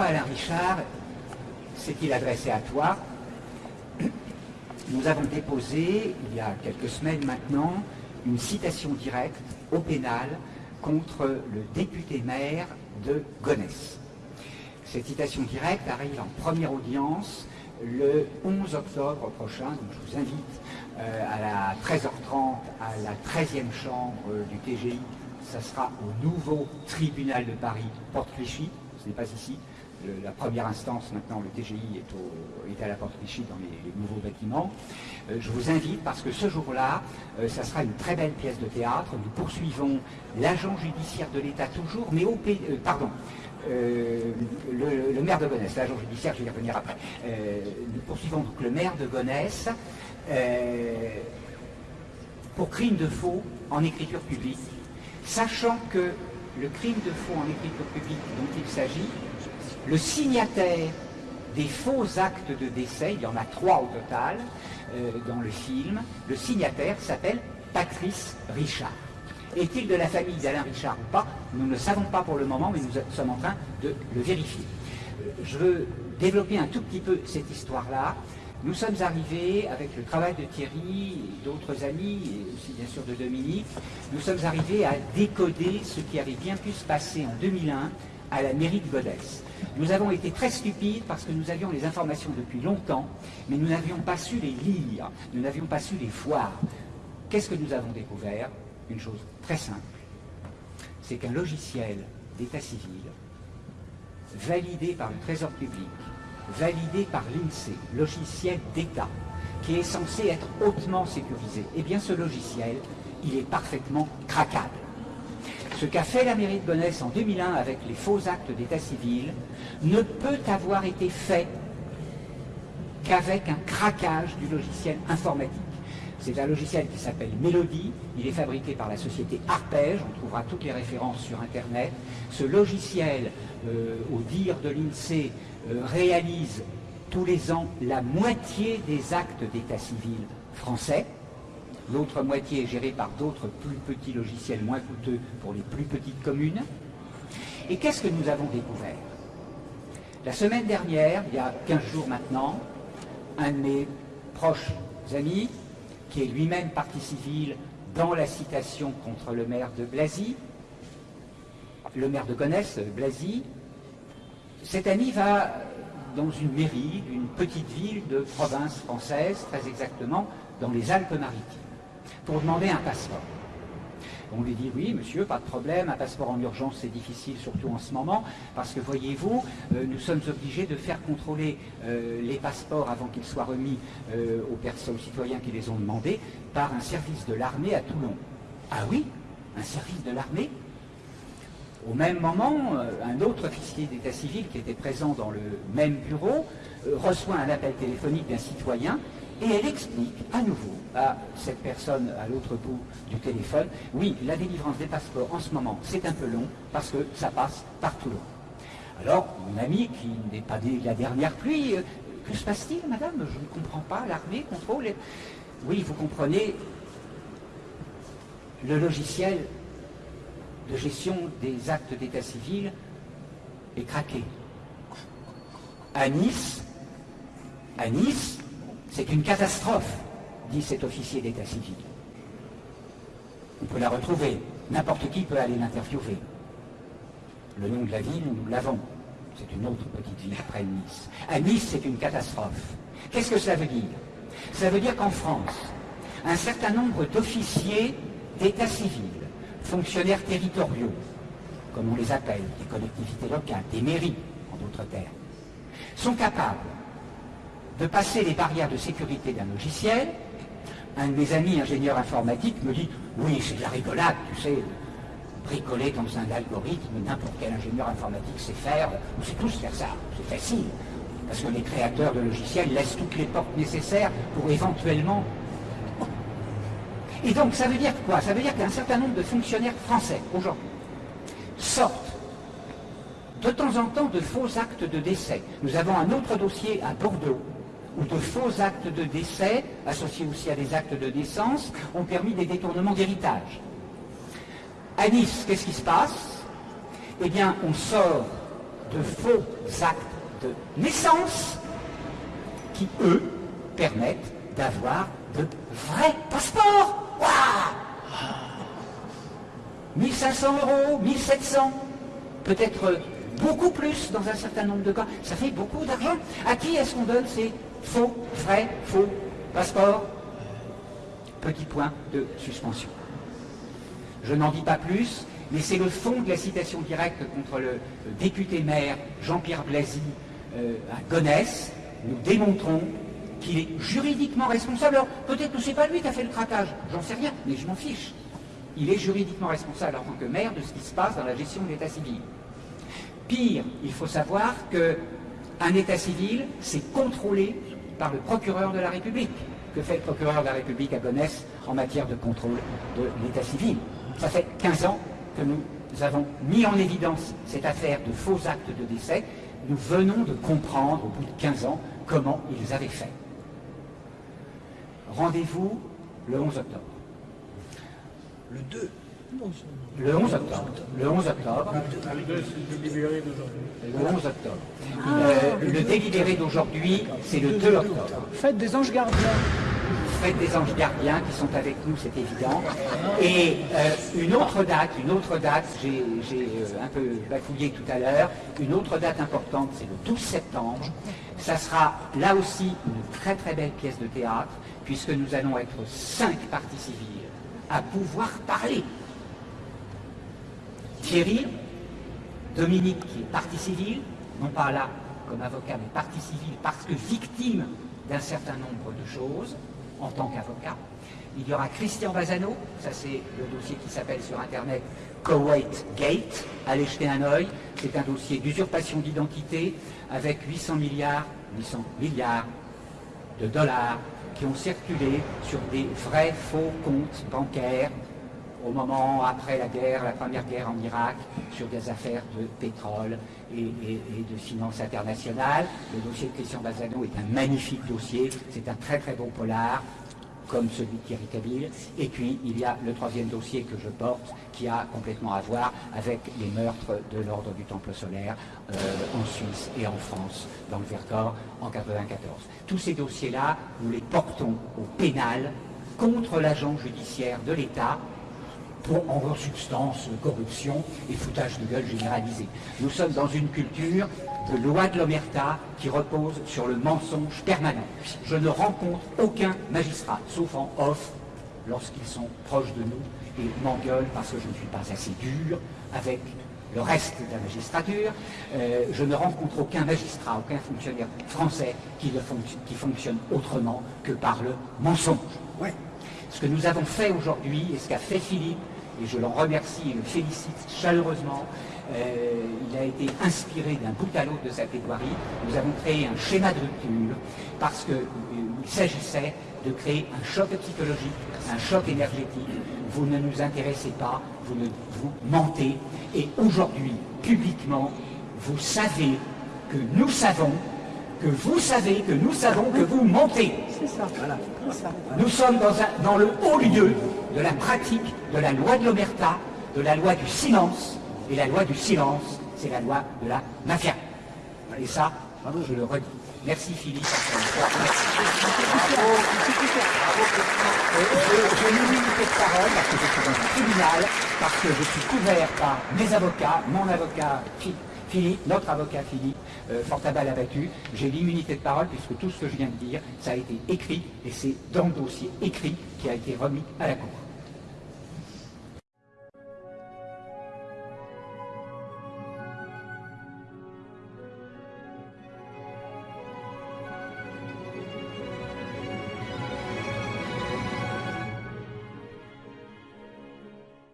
Alain Richard s'est-il adressé à toi Nous avons déposé, il y a quelques semaines maintenant, une citation directe au pénal contre le député maire de Gonesse. Cette citation directe arrive en première audience le 11 octobre prochain, donc je vous invite euh, à la 13h30 à la 13e chambre du TGI. Ça sera au nouveau tribunal de Paris, Porte Clichy, ce n'est pas ici. La première instance, maintenant, le TGI est, à la Porte Clichy dans les, nouveaux bâtiments. Euh, je vous invite parce que ce jour-là, euh, ça sera une très belle pièce de théâtre. Nous poursuivons l'agent judiciaire de l'État toujours, mais au pays, pardon, le, maire de Gonesse, l'agent judiciaire, je vais y revenir après. nous poursuivons donc le maire de Gonesse euh, pour crime de faux en écriture publique, sachant que le crime de faux en écriture publique dont il s'agit, le signataire des faux actes de décès, il y en a trois au total euh, dans le film, le signataire s'appelle Patrice Richard. Est-il de la famille d'Alain Richard ou pas? Nous ne le savons pas pour le moment, mais nous sommes en train de le vérifier. Euh, je veux développer un tout petit peu cette histoire-là nous sommes arrivés, avec le travail de Thierry d'autres amis, et aussi bien sûr de Dominique, nous sommes arrivés à décoder ce qui avait bien pu se passer en 2001 à la mairie de Godès. Nous avons été très stupides parce que nous avions les informations depuis longtemps, mais nous n'avions pas su les lire, nous n'avions pas su les voir. Qu'est-ce que nous avons découvert? Une chose très simple, c'est qu'un logiciel d'état civil, validé par le Trésor public, validé par l'INSEE, logiciel d'État, qui est censé être hautement sécurisé. Eh bien, ce logiciel, il est parfaitement craquable. Ce qu'a fait la mairie de Gonesse en 2001 avec les faux actes d'état civil ne peut avoir été fait qu'avec un craquage du logiciel informatique. C'est un logiciel qui s'appelle Mélodie, il est fabriqué par la société Arpège, on trouvera toutes les références sur Internet. Ce logiciel, euh, au dire de l'INSEE, euh, réalise tous les ans la moitié des actes d'état civil français. L'autre moitié est gérée par d'autres plus petits logiciels moins coûteux pour les plus petites communes. Et qu'est-ce que nous avons découvert? La semaine dernière, il y a 15 jours maintenant, un de mes proches amis, qui est lui-même partie civile dans la citation contre le maire de Blazy, le maire de Gonesse, Blazy, cet ami va dans une mairie d'une petite ville de province française, très exactement dans les Alpes-Maritimes, pour demander un passeport. On lui dit oui, monsieur, pas de problème, un passeport en urgence, c'est difficile, surtout en ce moment, parce que voyez-vous, euh, nous sommes obligés de faire contrôler euh, les passeports avant qu'ils soient remis euh, aux citoyens qui les ont demandés, par un service de l'armée à Toulon. Ah oui? Un service de l'armée? Au même moment, un autre officier d'état civil qui était présent dans le même bureau reçoit un appel téléphonique d'un citoyen et elle explique à nouveau à cette personne à l'autre bout du téléphone, oui, la délivrance des passeports en ce moment, c'est un peu long parce que ça passe par Toulon. Alors, mon ami, qui n'est pas la dernière pluie, euh, que se passe-t-il, madame? Je ne comprends pas, l'armée contrôle... Oui, vous comprenez, le logiciel de gestion des actes d'état civil est craqué. À Nice, à Nice, c'est une catastrophe, dit cet officier d'état civil. On peut la retrouver, n'importe qui peut aller l'interviewer. Le nom de la ville, nous l'avons. C'est une autre petite ville près de Nice. À Nice, c'est une catastrophe. Qu'est-ce que ça veut dire? Ça veut dire qu'en France, un certain nombre d'officiers d'état civil fonctionnaires territoriaux, comme on les appelle, des collectivités locales, des mairies, en d'autres termes, sont capables de passer les barrières de sécurité d'un logiciel. Un de mes amis ingénieurs informatiques me dit « Oui, c'est de la rigolade, tu sais, bricoler dans un algorithme, n'importe quel ingénieur informatique sait faire, on sait tous faire ça, c'est facile. Parce que les créateurs de logiciels laissent toutes les portes nécessaires pour éventuellement et donc, ça veut dire quoi? Ça veut dire qu'un certain nombre de fonctionnaires français, aujourd'hui, sortent de temps en temps de faux actes de décès. Nous avons un autre dossier à Bordeaux, où de faux actes de décès, associés aussi à des actes de naissance, ont permis des détournements d'héritage. À Nice, qu'est-ce qui se passe? Eh bien, on sort de faux actes de naissance qui, eux, permettent d'avoir de vrais passeports. 1500 euros, 1700, peut-être beaucoup plus dans un certain nombre de cas. Ça fait beaucoup d'argent. À qui est-ce qu'on donne ces faux, vrais, faux passeports Petit point de suspension. Je n'en dis pas plus, mais c'est le fond de la citation directe contre le député maire Jean-Pierre Blasi euh, à Gonesse. Nous démontrons qu'il est juridiquement responsable. Alors peut-être que ce n'est pas lui qui a fait le craquage, j'en sais rien, mais je m'en fiche. Il est juridiquement responsable en tant que maire de ce qui se passe dans la gestion de l'état civil. Pire, il faut savoir qu'un état civil, c'est contrôlé par le procureur de la République. Que fait le procureur de la République à Gonesse en matière de contrôle de l'état civil? Ça fait 15 ans que nous avons mis en évidence cette affaire de faux actes de décès. Nous venons de comprendre, au bout de 15 ans, comment ils avaient fait. Rendez-vous le 11 octobre. Le 2 le 11 octobre. Le 11 octobre. Le 11 octobre. Euh, le délibéré d'aujourd'hui, c'est le 2 octobre. Faites des anges gardiens. Faites des anges gardiens qui sont avec nous, c'est évident. Et euh, une autre date, une autre date, j'ai euh, un peu bafouillé tout à l'heure, une autre date importante, c'est le 12 septembre. Ça sera là aussi une très très belle pièce de théâtre, puisque nous allons être cinq parties civiles à pouvoir parler. Thierry, Dominique qui est partie civile, non pas là comme avocat, mais partie civile parce que victime d'un certain nombre de choses en tant qu'avocat. Il y aura Christian Bazano, ça c'est le dossier qui s'appelle sur internet Kuwait Gate, allez jeter un oeil, c'est un dossier d'usurpation d'identité avec 800 milliards, 800 milliards de dollars qui ont circulé sur des vrais faux comptes bancaires au moment après la guerre, la première guerre en Irak, sur des affaires de pétrole et, de finances internationales. Le dossier de Christian Bazano est un magnifique dossier, c'est un très très bon polar, comme celui de Thierry Kabil. Et puis, il y a le troisième dossier que je porte, qui a complètement à voir avec les meurtres de l'ordre du Temple solaire euh, en Suisse et en France, dans le Vercors, en 1994. Tous ces dossiers-là, nous les portons au pénal contre l'agent judiciaire de l'État pour en substance corruption et foutage de gueule généralisé. Nous sommes dans une culture de loi de l'omerta qui repose sur le mensonge permanent. Je ne rencontre aucun magistrat, sauf en off, lorsqu'ils sont proches de nous et m'engueulent parce que je ne suis pas assez dur avec le reste de la magistrature. Euh, je ne rencontre aucun magistrat, aucun fonctionnaire français qui, fonctionne autrement que par le mensonge. Ce que nous avons fait aujourd'hui et ce qu'a fait Philippe, et je l'en remercie et le félicite chaleureusement, euh, il a été inspiré d'un bout à l'autre de sa plaidoirie. Nous avons créé un schéma de rupture parce qu'il euh, s'agissait de créer un choc psychologique, un choc énergétique. Vous ne nous intéressez pas, vous, ne, vous mentez. Et aujourd'hui, publiquement, vous savez que nous savons que vous savez, que nous savons que vous mentez. C'est ça. Nous sommes dans, dans le haut lieu de la pratique de la loi de l'omerta, de la loi du silence, et la loi du silence, c'est la loi de la mafia. Et ça, je le redis. Merci Philippe. Une minute de parole parce que je suis dans un tribunal, parce que je suis couvert par mes avocats, mon avocat Philippe, notre avocat Philippe, euh, fort à balle abattu. J'ai l'immunité de parole puisque tout ce que je viens de dire, ça a été écrit et c'est dans le dossier écrit qui a été remis à la Cour.